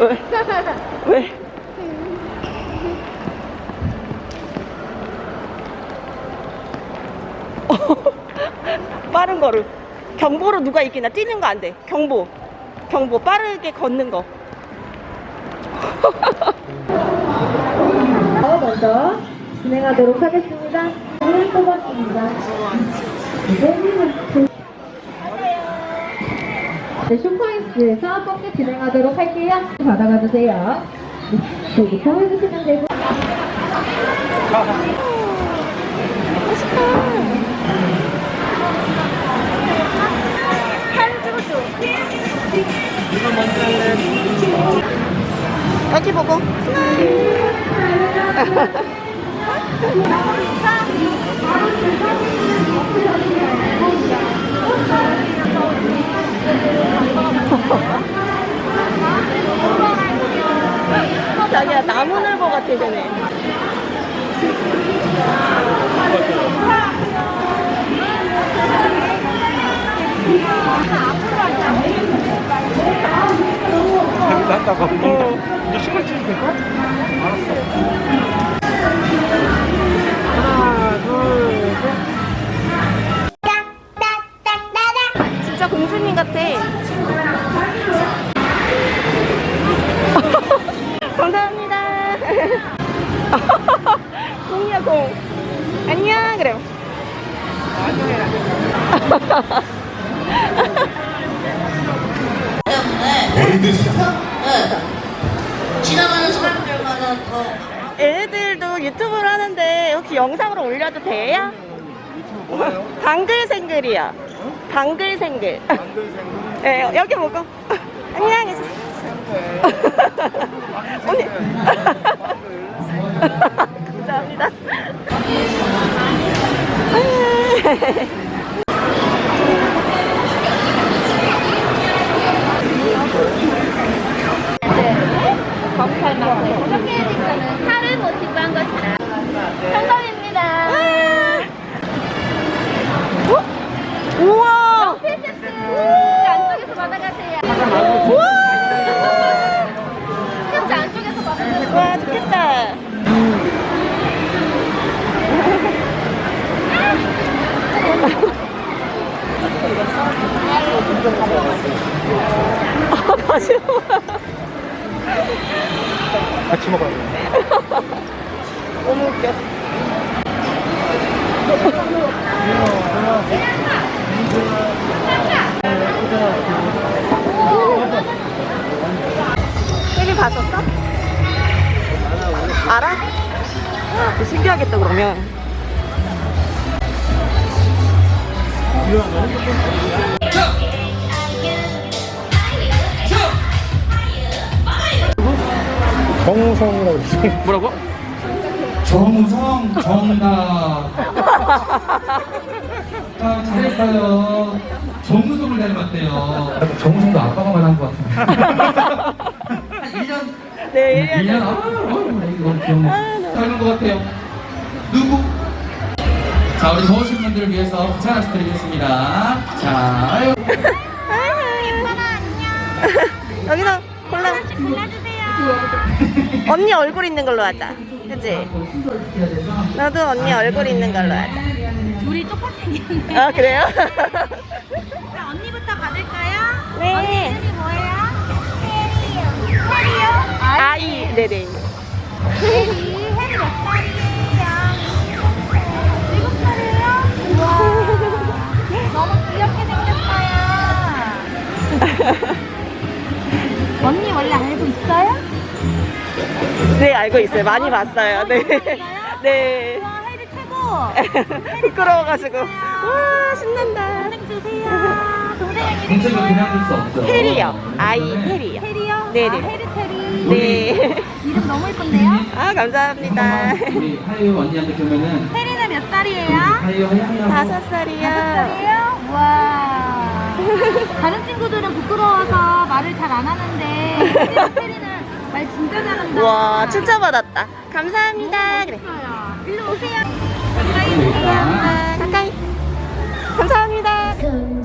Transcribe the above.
왜? 왜? 빠른 거를 경보로 누가 이기나 뛰는 거 안 돼. 경보. 경보 빠르게 걷는 거. 먼저 진행하도록 하겠습니다. 오늘 뽑았습니다. 네, 쇼파이스에서 뻥게 진행하도록 할게요. 받아가 주세요. 네, 저기부터 해주시면 되고. 여기 보고 스마일. 자기야 나무늘보 같아 쟤네. 낫다고 이제 시간 치면 될까? 알았어 하나 감사합니다. 공이야 공. 안녕 그래. 월드 스타 네. 지나가는 사람들마다 더 얘네들도 유튜브를 하는데 혹시 영상으로 올려도 돼요? 뭐예요? 방글생글이요. 방글생글. 네, 여기 보고. 안녕. 언니. 감사합니다. 칼을 못 찍고 한 것이라. 성공입 우와! 안쪽에서 받아가세요. 우와! 스케치 안쪽에서 받아가세요. 와, 좋겠다. 아, 다시 먹어. 같이 먹어야 돼 너무 웃겨. TV 봤었어? 알아? 아, 신기하겠다 그러면. 정우성이라고 뭐라고? 정우성 정답. 아, 잘했어요. 정우성을 닮았대요. 정우성도 아빠가 말한 것 같은데. 한 1년, 네, 1년, 1년. 아, 아, 이거 너무 귀엽네. 아, 닮은 것 같아요. 누구? 자, 우리 더우신 분들을 위해서 부차 하나씩 드리겠습니다. 자, 아유. 여기서 골라. 언니 얼굴 있는 걸로 하자. 그치? 나도 언니 얼굴 있는 걸로 하자. 둘이 똑같이 생겼네. 아, 그래요? 그럼 언니부터 받을까요? 네. 언니 이름이 뭐예요? 혜리요. 혜리요? 아이, 네네. 혜리. 혜리 몇 살이에요? 일곱 살이에요? 우와. 너무 귀엽게 생겼어요. 언니 원래 알고 있어요? 네, 알고 있어요. 많이 봤어요. 네. 네. 부끄러워가지고. 와, 신난다. 동생 주세요. 동생 이름이 동생을 그냥? 둘수 없죠. 혜리요. 아이, 혜리요. 혜리요? 네네. 아, 혜리 테리. 네. 이름 너무 예쁜데요? 아, 감사합니다. 우리 하유 언니한테 그러면은 혜리는 몇 살이에요? 하유 하유. 다섯 다섯 살이요. 와. 다른 친구들은 부끄러워서 말을 잘 안 하는데 혜리는 말 진짜 잘한다. 와, 칭찬받았다. 감사합니다. 그래. 일로 오세요. 아, 가까이. 감사합니다.